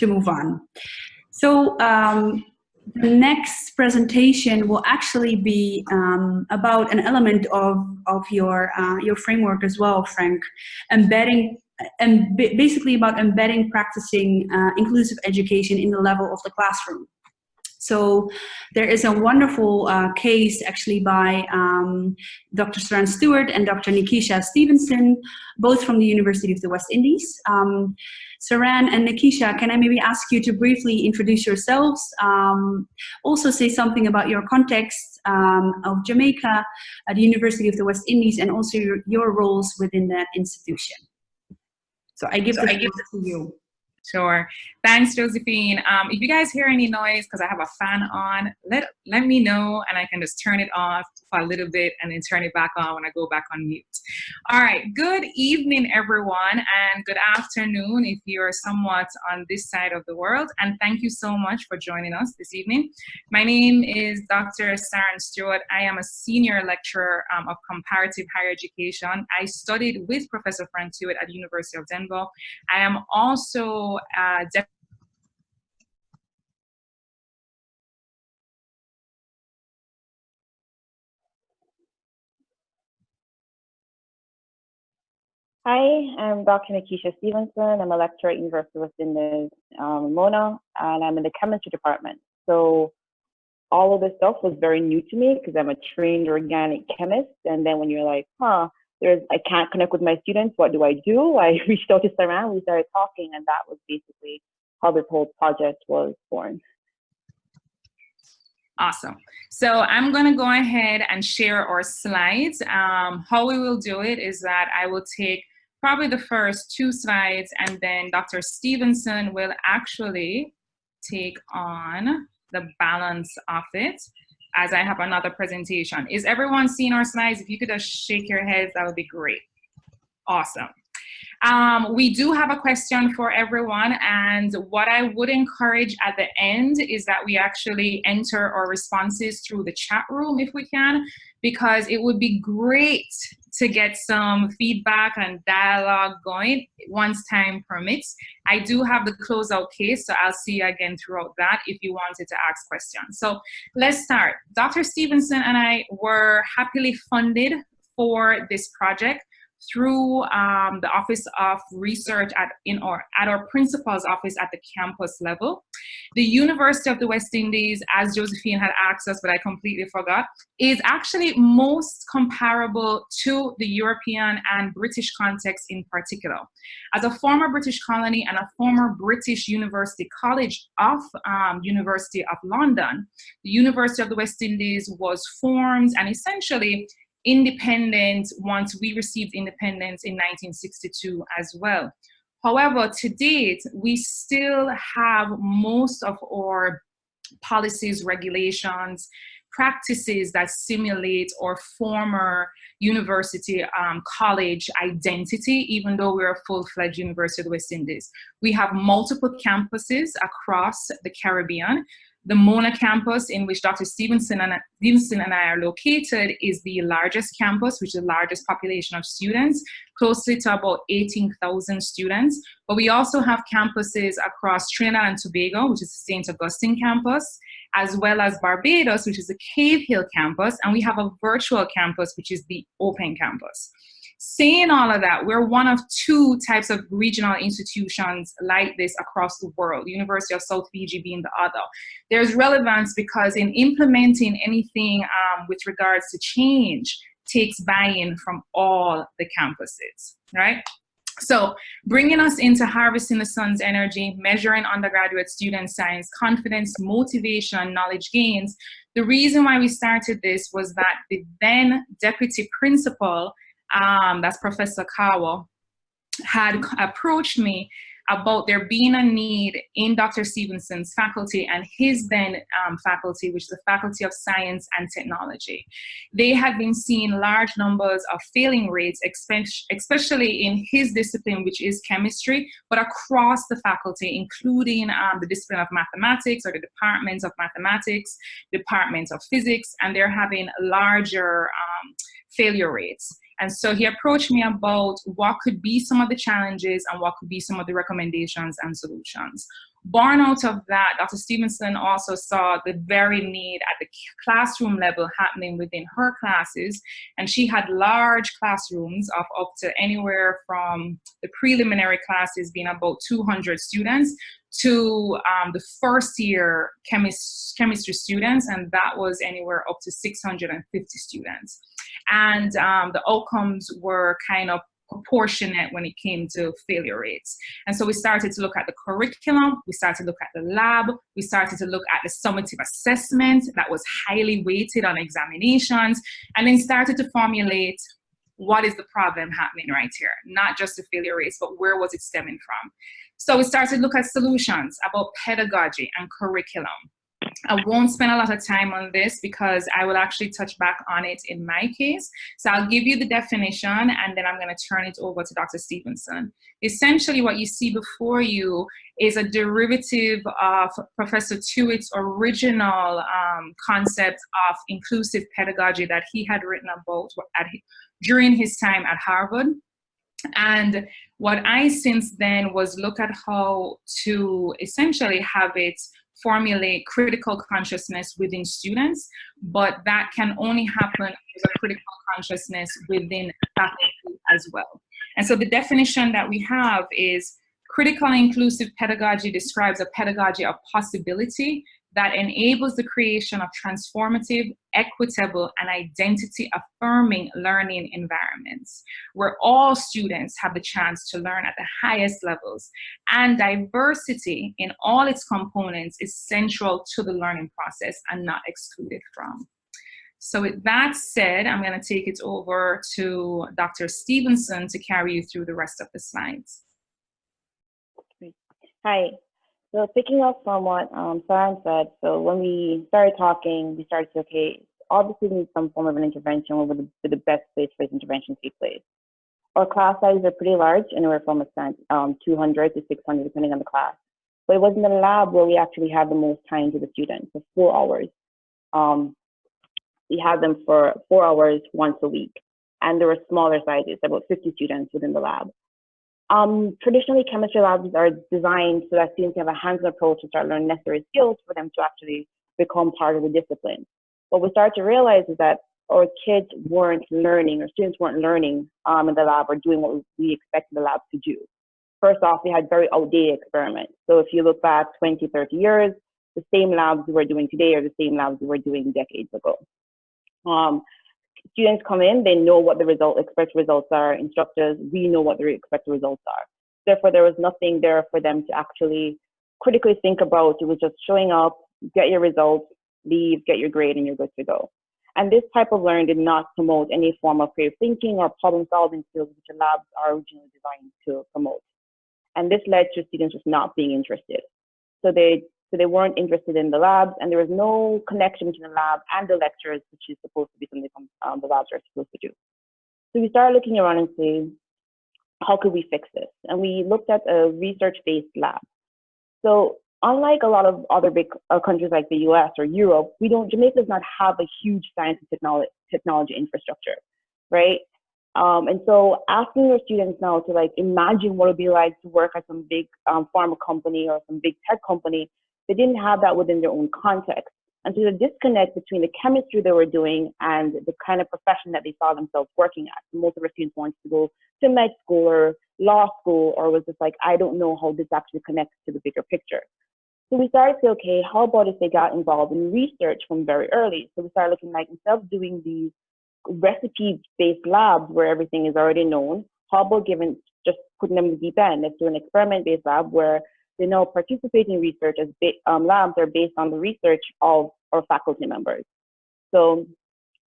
to move on. So um, the next presentation will actually be um, about an element of, of your, uh, your framework as well, Frank, embedding and basically about embedding practicing uh, inclusive education in the level of the classroom. So there is a wonderful uh, case actually by um, Dr. Saran Stewart and Dr. Nikisha Stevenson, both from the University of the West Indies. Um, Saran and Nikisha, can I maybe ask you to briefly introduce yourselves, um, also say something about your context um, of Jamaica at the University of the West Indies and also your, your roles within that institution. So I give, so I give to you. Sure. Thanks, Josephine. Um, if you guys hear any noise, because I have a fan on, let, let me know and I can just turn it off for a little bit and then turn it back on when I go back on mute. All right. Good evening, everyone, and good afternoon if you're somewhat on this side of the world. And thank you so much for joining us this evening. My name is Dr. Saran Stewart. I am a senior lecturer um, of comparative higher education. I studied with Professor Frank Tuitt at the University of Denver. I am also uh, Hi, I'm Dr. Nikisha Stevenson. I'm a lecturer at University of West Indies, um, Mona, and I'm in the chemistry department. So all of this stuff was very new to me because I'm a trained organic chemist. And then when you're like, huh, there's I can't connect with my students. What do I do? I reached out to Saran. We started talking, and that was basically how this whole project was born. Awesome. So I'm going to go ahead and share our slides. Um, how we will do it is that I will take probably the first two slides and then Dr. Stevenson will actually take on the balance of it as I have another presentation. Is everyone seeing our slides? If you could just shake your heads, that would be great. Awesome. Um, we do have a question for everyone and what I would encourage at the end is that we actually enter our responses through the chat room if we can because it would be great to get some feedback and dialogue going once time permits. I do have the closeout case, so I'll see you again throughout that if you wanted to ask questions. So let's start. Dr. Stevenson and I were happily funded for this project through um, the Office of Research at, in our, at our principal's office at the campus level. The University of the West Indies, as Josephine had asked us, but I completely forgot, is actually most comparable to the European and British context in particular. As a former British colony and a former British University College of um, University of London, the University of the West Indies was formed and essentially independent once we received independence in 1962 as well. However, to date, we still have most of our policies, regulations, practices that simulate our former university um, college identity, even though we're a full-fledged University of the West Indies. We have multiple campuses across the Caribbean. The Mona campus, in which Dr. Stevenson and, Stevenson and I are located, is the largest campus, which is the largest population of students, closely to about 18,000 students. But we also have campuses across Trinidad and Tobago, which is the St. Augustine campus, as well as Barbados, which is the Cave Hill campus, and we have a virtual campus, which is the Open campus. Saying all of that, we're one of two types of regional institutions like this across the world, University of South Fiji being the other. There's relevance because in implementing anything um, with regards to change takes buy-in from all the campuses, right? So bringing us into harvesting the sun's energy, measuring undergraduate student science confidence, motivation, knowledge gains. The reason why we started this was that the then deputy principal um, that's Professor Kahwa, had approached me about there being a need in Dr. Stevenson's faculty and his then um, faculty, which is the Faculty of Science and Technology. They had been seeing large numbers of failing rates, especially in his discipline, which is chemistry, but across the faculty, including um, the discipline of mathematics or the departments of mathematics, departments of physics, and they're having larger um, failure rates. And so he approached me about what could be some of the challenges and what could be some of the recommendations and solutions. Born out of that, Dr. Stevenson also saw the very need at the classroom level happening within her classes. And she had large classrooms of up to anywhere from the preliminary classes being about 200 students to um, the first year chemist, chemistry students, and that was anywhere up to 650 students. And um, the outcomes were kind of proportionate when it came to failure rates. And so we started to look at the curriculum, we started to look at the lab, we started to look at the summative assessment that was highly weighted on examinations, and then started to formulate what is the problem happening right here? Not just the failure rates, but where was it stemming from? So we started to look at solutions about pedagogy and curriculum. I won't spend a lot of time on this because I will actually touch back on it in my case. So I'll give you the definition and then I'm going to turn it over to Dr. Stevenson. Essentially what you see before you is a derivative of Professor Tuitt's original um, concept of inclusive pedagogy that he had written about at, during his time at Harvard. And what I since then was look at how to essentially have it formulate critical consciousness within students, but that can only happen with a critical consciousness within faculty as well. And so the definition that we have is critical inclusive pedagogy describes a pedagogy of possibility that enables the creation of transformative, equitable, and identity-affirming learning environments, where all students have the chance to learn at the highest levels, and diversity in all its components is central to the learning process and not excluded from. So with that said, I'm gonna take it over to Dr. Stevenson to carry you through the rest of the slides. Hi, so picking up from what um, said, so when we started talking, we started to, okay, obviously we need some form of an intervention where the, the best place for this intervention to take place. Our class sizes are pretty large, anywhere from a um, 200 to 600, depending on the class. But it was in the lab where we actually had the most time to the students, for four hours. Um, we had them for four hours once a week. And there were smaller sizes, about 50 students within the lab. Um, traditionally, chemistry labs are designed so that students can have a hands-on approach to start learning necessary skills for them to actually become part of the discipline. What we start to realize is that our kids weren't learning, or students weren't learning um, in the lab or doing what we expected the lab to do. First off, we had very outdated experiments. So if you look back 20, 30 years, the same labs we were doing today are the same labs we were doing decades ago. Um, students come in, they know what the result, expected results are. Instructors, we know what the expected results are. Therefore, there was nothing there for them to actually critically think about. It was just showing up, get your results, leave, get your grade, and you're good to go. And this type of learning did not promote any form of creative thinking or problem solving skills, which the labs are originally designed to promote. And this led to students just not being interested. So they so they weren't interested in the labs, and there was no connection between the lab and the lectures, which is supposed to be something um, the labs are supposed to do. So we started looking around and saying, how could we fix this? And we looked at a research-based lab. So unlike a lot of other big uh, countries like the US or Europe, we don't, Jamaica does not have a huge science and technology, technology infrastructure, right? Um, and so asking your students now to like imagine what it would be like to work at some big um, pharma company or some big tech company they didn't have that within their own context. And so the disconnect between the chemistry they were doing and the kind of profession that they saw themselves working at. Most of our students wanted to go to med school or law school, or was just like, I don't know how this actually connects to the bigger picture. So we started to say, okay, how about if they got involved in research from very early? So we started looking like instead of doing these recipe-based labs where everything is already known, how about giving just putting them in the deep end? Let's do an experiment-based lab where they know participating research as um, labs are based on the research of our faculty members. So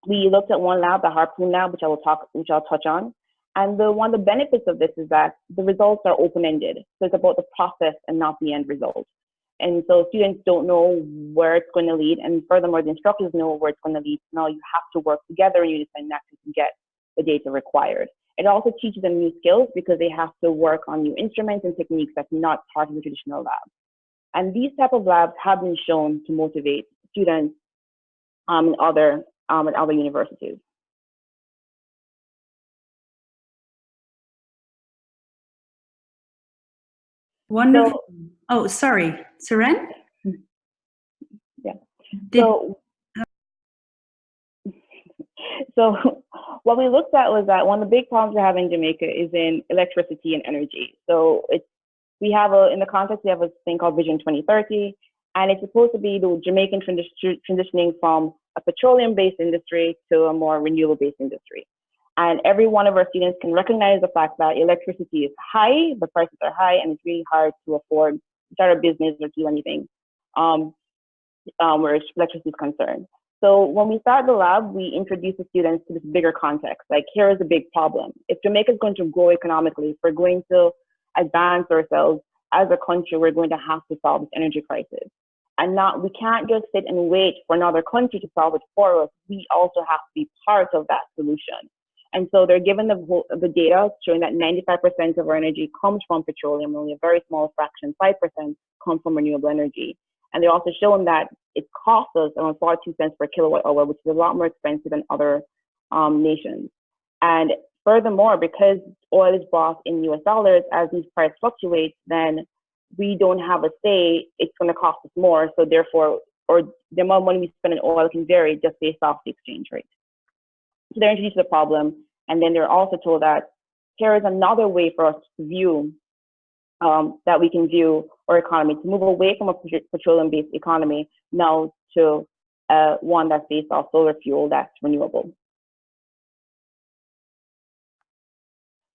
we looked at one lab, the Harpoon lab, which I will talk, which I'll touch on. And the one of the benefits of this is that the results are open-ended. So it's about the process and not the end result. And so students don't know where it's going to lead. And furthermore, the instructors know where it's going to lead. Now you have to work together and you decide that to get the data required. It also teaches them new skills because they have to work on new instruments and techniques that's not part of the traditional lab. And these type of labs have been shown to motivate students um, in, other, um, other universities. Wonderful. So, oh, sorry, Saran? Yeah. Did, so so what we looked at was that one of the big problems we're having in Jamaica is in electricity and energy. So it's we have a in the context we have a thing called Vision 2030, and it's supposed to be the Jamaican transi- transitioning from a petroleum-based industry to a more renewable-based industry. And every one of our students can recognize the fact that electricity is high, the prices are high, and it's really hard to afford to start a business or do anything um, um, where electricity is concerned. So when we start the lab, we introduce the students to this bigger context. Like here is a big problem. If Jamaica is going to grow economically, if we're going to advance ourselves as a country, we're going to have to solve this energy crisis. And not we can't just sit and wait for another country to solve it for us. We also have to be part of that solution. And so they're given the, the data showing that 95% of our energy comes from petroleum, only a very small fraction, 5% come from renewable energy. And they're also showing that it costs us around 42 cents per kilowatt hour, which is a lot more expensive than other um, nations. And furthermore, because oil is bought in US dollars, as these prices fluctuate, then we don't have a say, it's going to cost us more. So therefore, or the amount of money we spend on oil can vary just based off the exchange rate. So they're introduced to the problem, and then they're also told that here is another way for us to view um, that we can view our economy to move away from a petroleum-based economy now to uh, one that's based off solar fuel that's renewable.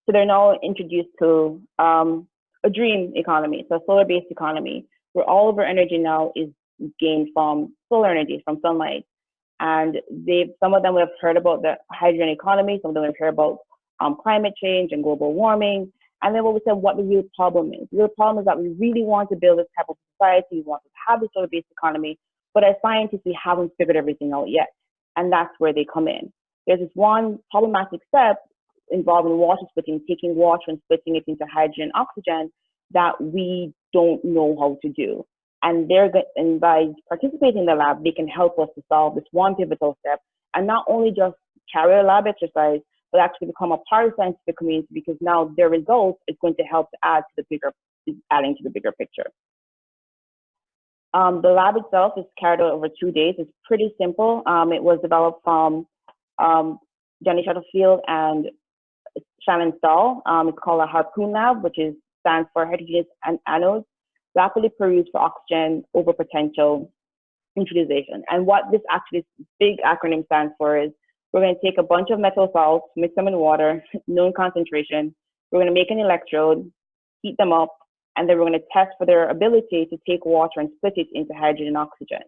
So they're now introduced to um, a dream economy, so a solar-based economy, where all of our energy now is gained from solar energy, from sunlight. And they, some of them have heard about the hydrogen economy, some of them have heard about um, climate change and global warming. And then what we said, what the real problem is. The real problem is that we really want to build this type of society, we want to have this solar-based economy, but as scientists, we haven't figured everything out yet. And that's where they come in. There's this one problematic step involving water splitting, taking water and splitting it into hydrogen and oxygen that we don't know how to do. And they're and by participating in the lab, they can help us to solve this one pivotal step and not only just carry a lab exercise, but actually become a part of the scientific community because now their results is going to help to add to the bigger, adding to the bigger picture. Um, the lab itself is carried out over two days. It's pretty simple. Um, it was developed from um, Johnny Shuttlefield and Shannon Stahl. Um, it's called a Harpoon Lab, which is stands for heterogeneous and anodes, rapidly produced for oxygen over potential utilization. And what this actually big acronym stands for is we're going to take a bunch of metal salts, mix them in water, known concentration. We're going to make an electrode, heat them up, and then we're going to test for their ability to take water and split it into hydrogen and oxygen.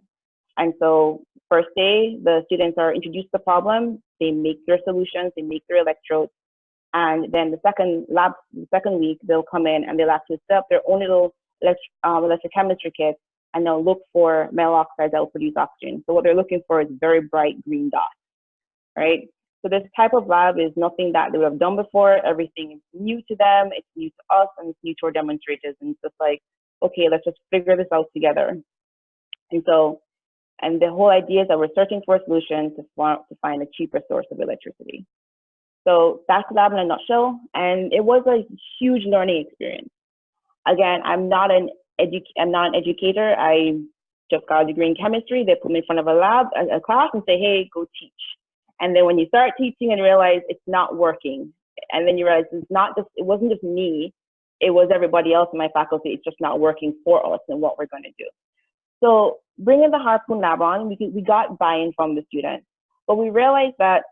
And so first day, the students are introduced to the problem, they make their solutions, they make their electrodes, and then the second lab, the second week, they'll come in and they'll actually set up their own little elect um, electrochemistry kit and they'll look for metal oxides that will produce oxygen. So what they're looking for is very bright green dots, right? So this type of lab is nothing that they would have done before. Everything is new to them. It's new to us and it's new to our demonstrators. And it's just like, okay, let's just figure this out together. And so, and the whole idea is that we're searching for a solution to, to find a cheaper source of electricity. So that's the lab in a nutshell. And it was a huge learning experience. Again, I'm not an edu I'm not an educator. I just got a degree in chemistry. They put me in front of a lab, a, a class, and say, "Hey, go teach." And then when you start teaching and realize it's not working, and then you realize it's not just it wasn't just me, it was everybody else in my faculty. It's just not working for us and what we're going to do. So bringing the Harpoon Lab on, we, we got buy-in from the students, but we realized that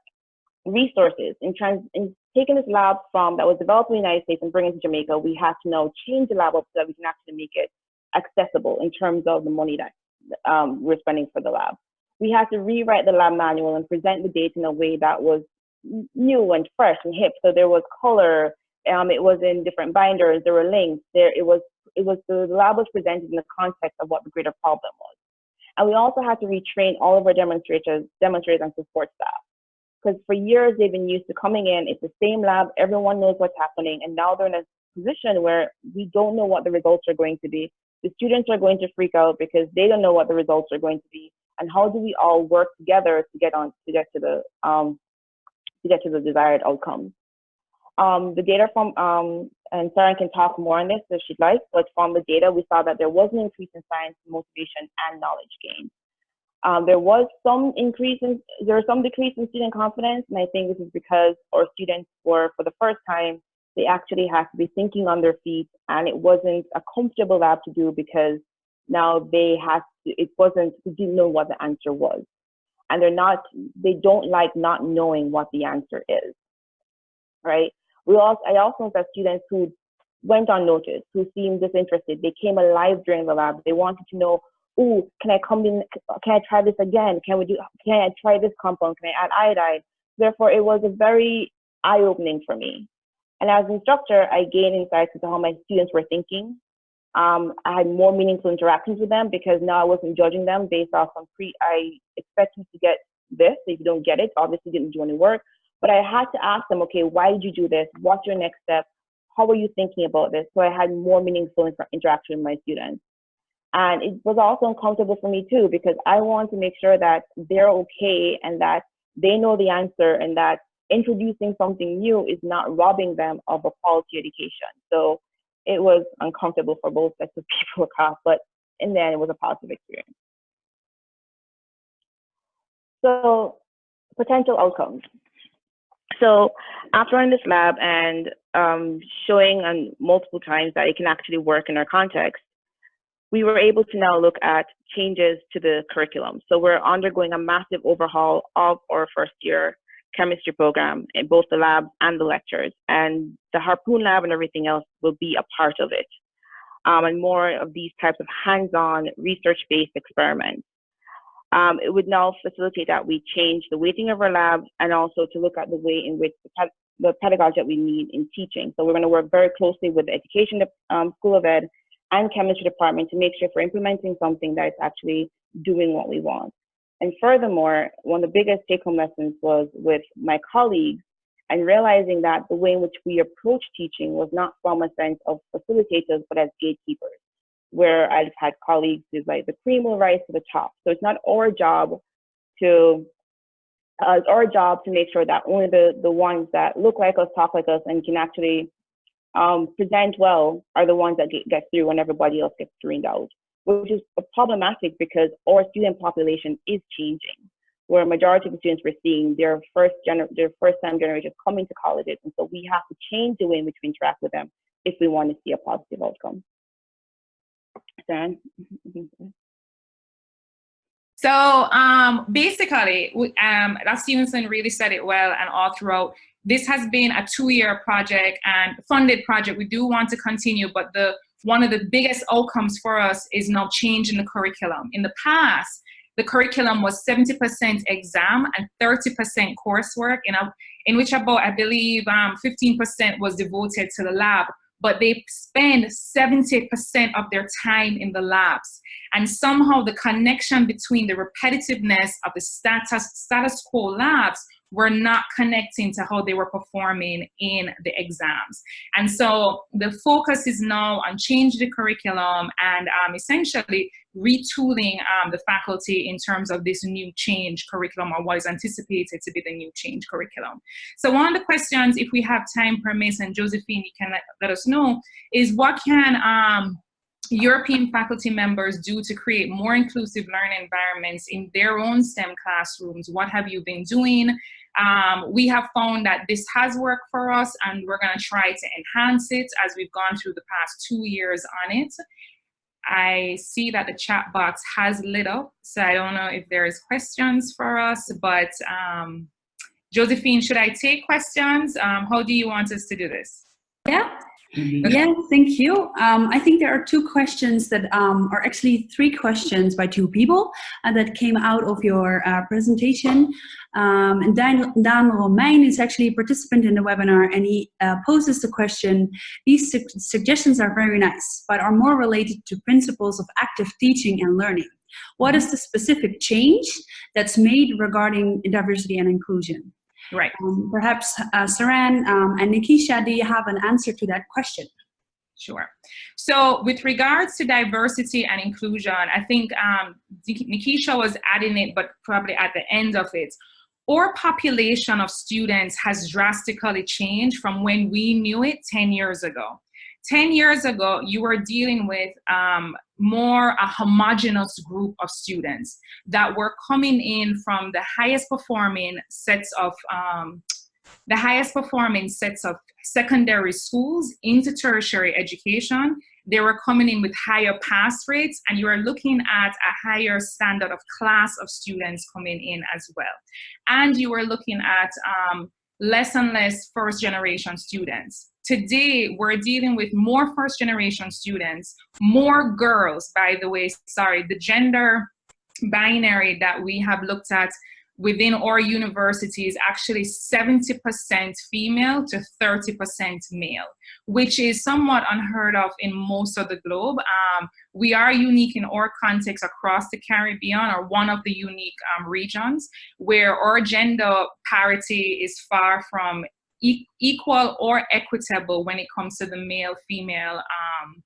resources in, trans, in taking this lab from that was developed in the United States and bringing it to Jamaica, we had to now change the lab up so that we can actually make it accessible in terms of the money that um, we're spending for the lab. We had to rewrite the lab manual and present the data in a way that was new and fresh and hip. So there was color, um, it was in different binders, there were links, there it was it was the lab was presented in the context of what the greater problem was. And we also had to retrain all of our demonstrators, demonstrators and support staff because for years they've been used to coming in, it's the same lab, everyone knows what's happening, and now they're in a position where we don't know what the results are going to be. The students are going to freak out because they don't know what the results are going to be, and how do we all work together to get on to get to the um, to get to the desired outcomes. Um, the data from um, and Sarah can talk more on this if she'd like, but from the data, we saw that there was an increase in science motivation and knowledge gain. Um, there was some increase in, there was some decrease in student confidence, and I think this is because our students were, for the first time, they actually had to be thinking on their feet, and it wasn't a comfortable lab to do because now they had to, it wasn't, they didn't know what the answer was. And they're not, they don't like not knowing what the answer is, right? We also, I also that students who went unnoticed, who seemed disinterested, they came alive during the lab. They wanted to know, oh, can I come in? Can I try this again? Can we do? Can I try this compound? Can I add iodide? Therefore, it was a very eye-opening for me. And as an instructor, I gained insights into how my students were thinking. Um, I had more meaningful interactions with them because now I wasn't judging them based off on pre. I expect you to get this. If you don't get it, obviously you didn't do any work. But I had to ask them, okay, why did you do this? What's your next step? How are you thinking about this? So I had more meaningful inter interaction with my students. And it was also uncomfortable for me too, because I want to make sure that they're okay and that they know the answer and that introducing something new is not robbing them of a quality education. So it was uncomfortable for both sets of people, across, but in the end, it was a positive experience. So potential outcomes. So after running this lab and um, showing on multiple times that it can actually work in our context, we were able to now look at changes to the curriculum. So we're undergoing a massive overhaul of our first year chemistry program in both the labs and the lectures. And the Harpoon lab and everything else will be a part of it. Um, and more of these types of hands-on research-based experiments um, it would now facilitate that we change the weighting of our labs and also to look at the way in which the, the pedagogy that we need in teaching. So we're going to work very closely with the Education um, School of Ed and Chemistry Department to make sure we're implementing something that is actually doing what we want. And furthermore, one of the biggest take-home lessons was with my colleagues and realizing that the way in which we approach teaching was not from a sense of facilitators, but as gatekeepers where I've had colleagues who's like the cream will rise to the top. So it's not our job to uh, it's our job to make sure that only the the ones that look like us, talk like us, and can actually um, present well are the ones that get, get through when everybody else gets screened out, which is problematic because our student population is changing. Where a majority of the students we're seeing, their first gener- their first time generations coming to colleges, and so we have to change the way in which we interact with them if we want to see a positive outcome. So um, basically, um, that Stevenson really said it well and all throughout. This has been a two-year project and funded project. We do want to continue, but the one of the biggest outcomes for us is now changing the curriculum. In the past, the curriculum was 70% exam and 30% coursework, in, a, in which about, I believe, 15% um, was devoted to the lab but they spend 70% of their time in the labs. And somehow the connection between the repetitiveness of the status, status quo labs were not connecting to how they were performing in the exams. And so the focus is now on changing the curriculum and um, essentially retooling um, the faculty in terms of this new change curriculum or what is anticipated to be the new change curriculum. So one of the questions, if we have time permits, and Josephine, you can let, let us know, is what can um, European faculty members do to create more inclusive learning environments in their own STEM classrooms? What have you been doing? Um, we have found that this has worked for us and we're gonna try to enhance it as we've gone through the past two years on it. I see that the chat box has lit up, so I don't know if there is questions for us, but um, Josephine, should I take questions? Um, how do you want us to do this? Yeah. Yeah, thank you. Um, I think there are two questions that um, are actually three questions by two people uh, that came out of your uh, presentation. Um, and Dan, Dan Romein is actually a participant in the webinar and he uh, poses the question, these su suggestions are very nice, but are more related to principles of active teaching and learning. What is the specific change that's made regarding diversity and inclusion? Right. Um, perhaps uh, Saran um, and Nikisha, do you have an answer to that question? Sure. So with regards to diversity and inclusion, I think um, Nikisha was adding it, but probably at the end of it. Our population of students has drastically changed from when we knew it 10 years ago. 10 years ago, you were dealing with um, more a homogenous group of students that were coming in from the highest performing sets of um, the highest performing sets of secondary schools into tertiary education. They were coming in with higher pass rates and you are looking at a higher standard of class of students coming in as well. And you were looking at um, less and less first generation students. Today, we're dealing with more first generation students, more girls, by the way, sorry, the gender binary that we have looked at within our university is actually 70% female to 30% male, which is somewhat unheard of in most of the globe. Um, we are unique in our context across the Caribbean or one of the unique um, regions where our gender parity is far from equal or equitable when it comes to the male-female um,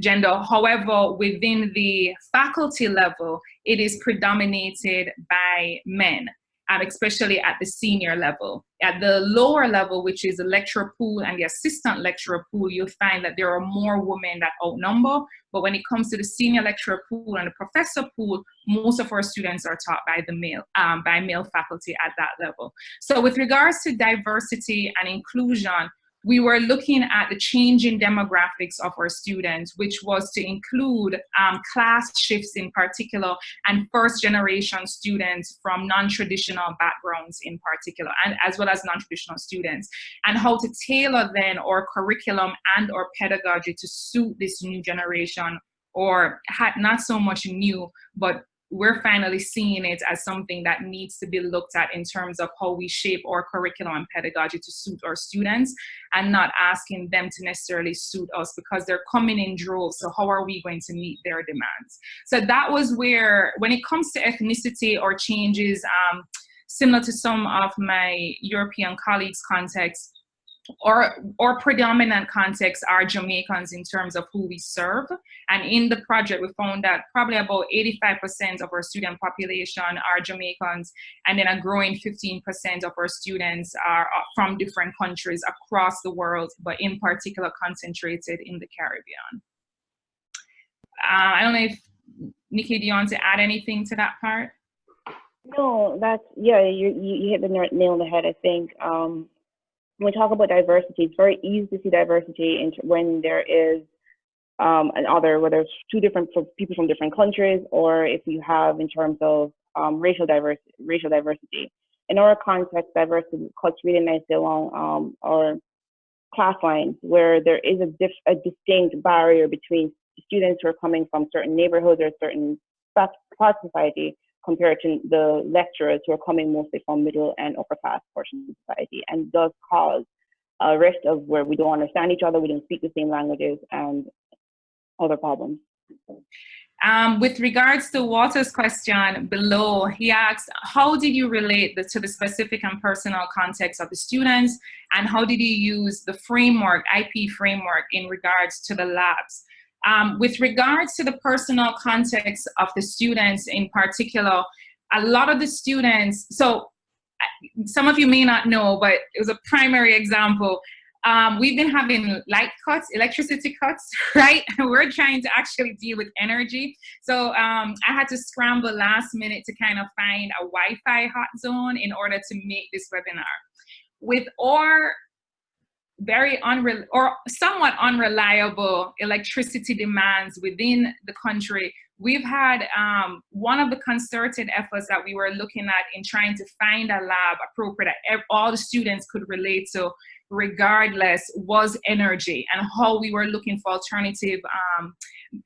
gender. However, within the faculty level, it is predominated by men. Um, especially at the senior level. At the lower level, which is the lecturer pool and the assistant lecturer pool, you'll find that there are more women that outnumber. But when it comes to the senior lecturer pool and the professor pool, most of our students are taught by the male, um, by male faculty at that level. So with regards to diversity and inclusion, we were looking at the changing demographics of our students, which was to include um, class shifts in particular and first generation students from non-traditional backgrounds in particular, and as well as non-traditional students, and how to tailor then our curriculum and our pedagogy to suit this new generation or had not so much new, but we're finally seeing it as something that needs to be looked at in terms of how we shape our curriculum and pedagogy to suit our students and not asking them to necessarily suit us because they're coming in droves. So how are we going to meet their demands? So that was where, when it comes to ethnicity or changes, um, similar to some of my European colleagues' context, or, or predominant context are Jamaicans in terms of who we serve. And in the project, we found that probably about 85% of our student population are Jamaicans, and then a growing 15% of our students are uh, from different countries across the world, but in particular concentrated in the Caribbean. Uh, I don't know if, Nikki, do you want to add anything to that part? No, that's, yeah, you, you hit the nail on the head, I think. Um, when we talk about diversity, it's very easy to see diversity in, when there is um, another, whether it's two different people from different countries, or if you have in terms of um, racial diversity. Racial diversity. In our context, diversity cuts really nicely along um, our class lines, where there is a, a distinct barrier between students who are coming from certain neighborhoods or certain parts of society compared to the lecturers who are coming mostly from middle and upper class portions of society and does cause a rift of where we don't understand each other, we don't speak the same languages and other problems. Um, with regards to Walter's question below, he asked, how did you relate the, to the specific and personal context of the students and how did you use the framework, IP framework in regards to the labs? Um, with regards to the personal context of the students in particular, a lot of the students, so some of you may not know, but it was a primary example. Um, we've been having light cuts, electricity cuts, right? We're trying to actually deal with energy. So um, I had to scramble last minute to kind of find a Wi-Fi hot zone in order to make this webinar. With our very unre or somewhat unreliable electricity demands within the country, we've had um, one of the concerted efforts that we were looking at in trying to find a lab appropriate that all the students could relate to regardless was energy and how we were looking for alternative um,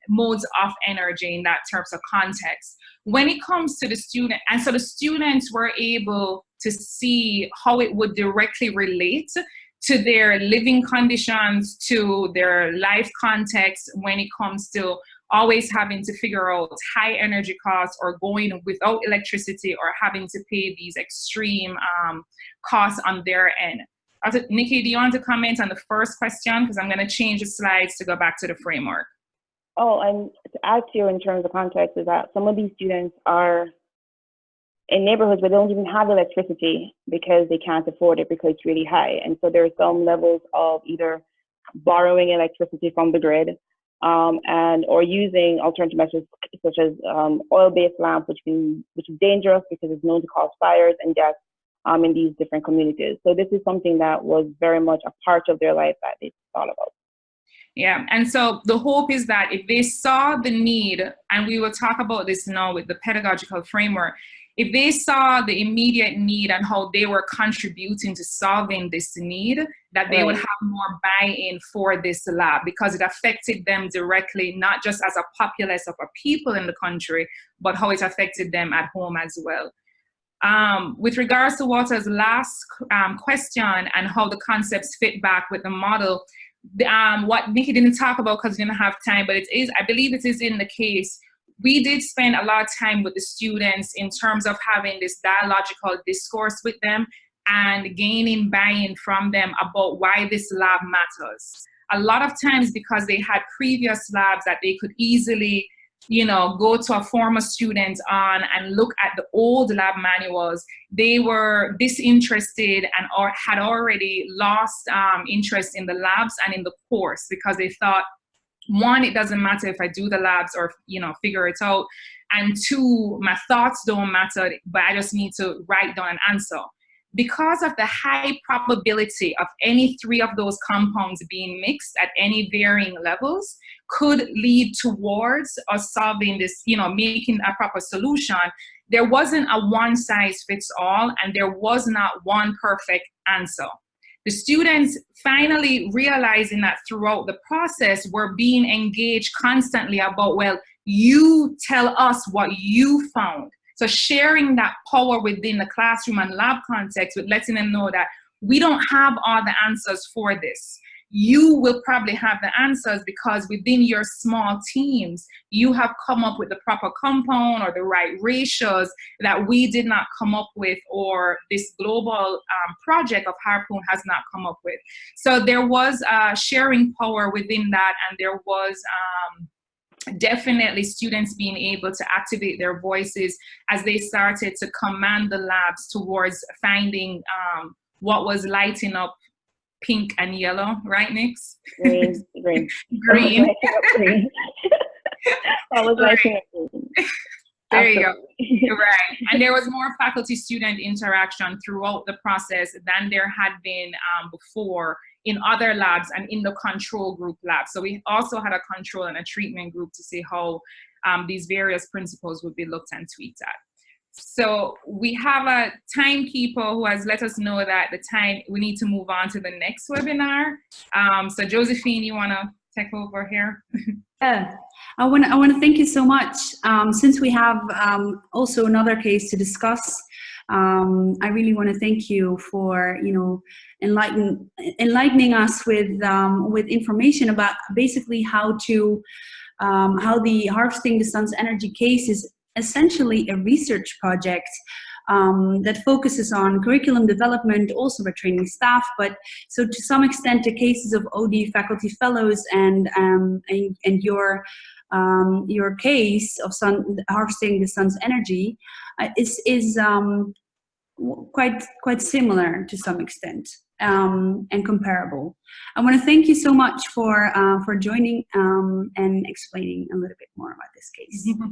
modes of energy in that terms of context. When it comes to the student, and so the students were able to see how it would directly relate to their living conditions, to their life context when it comes to always having to figure out high energy costs or going without electricity or having to pay these extreme um, costs on their end. Nikki, do you want to comment on the first question? Because I'm going to change the slides to go back to the framework. Oh, and to add to you in terms of context is that some of these students are in neighborhoods where they don't even have electricity because they can't afford it because it's really high. And so there are some levels of either borrowing electricity from the grid, um, and or using alternative methods such as um, oil-based lamps, which can which is dangerous because it's known to cause fires and deaths um, in these different communities. So this is something that was very much a part of their life that they thought about. Yeah, and so the hope is that if they saw the need, and we will talk about this now with the pedagogical framework, if they saw the immediate need and how they were contributing to solving this need, that they right. would have more buy-in for this lab because it affected them directly, not just as a populace of a people in the country, but how it affected them at home as well. Um, with regards to Walter's last um, question and how the concepts fit back with the model, um, what Nikki didn't talk about because we didn't have time, but it is, I believe it is in the case. We did spend a lot of time with the students in terms of having this dialogical discourse with them and gaining buy-in from them about why this lab matters. A lot of times because they had previous labs that they could easily you know, go to a former student on and look at the old lab manuals, they were disinterested and or had already lost um, interest in the labs and in the course because they thought, one, it doesn't matter if I do the labs or, you know, figure it out. And two, my thoughts don't matter, but I just need to write down an answer because of the high probability of any three of those compounds being mixed at any varying levels could lead towards us solving this, you know, making a proper solution, there wasn't a one size fits all and there was not one perfect answer. The students finally realizing that throughout the process, we're being engaged constantly about, well, you tell us what you found so sharing that power within the classroom and lab context with letting them know that we don't have all the answers for this. You will probably have the answers because within your small teams, you have come up with the proper compound or the right ratios that we did not come up with or this global um, project of Harpoon has not come up with. So there was uh, sharing power within that and there was um, definitely students being able to activate their voices as they started to command the labs towards finding um, what was lighting up pink and yellow, right, Nix? Green, green. green. green. I was up green. There Absolutely. you go. right. And there was more faculty student interaction throughout the process than there had been um, before in other labs and in the control group lab. So we also had a control and a treatment group to see how um, these various principles would be looked and tweaked at. So we have a timekeeper who has let us know that the time we need to move on to the next webinar. Um, so Josephine, you want to take over here? yeah, I want to I want to thank you so much. Um, since we have um, also another case to discuss, um, I really want to thank you for you know enlighten, enlightening us with, um, with information about basically how to, um, how the Harvesting the Sun's Energy case is essentially a research project um, that focuses on curriculum development, also for training staff, but so to some extent the cases of OD faculty fellows and, um, and, and, your, um, your case of sun, harvesting the sun's energy uh, is, is um, quite, quite similar to some extent um, and comparable. I want to thank you so much for, uh, for joining um, and explaining a little bit more about this case.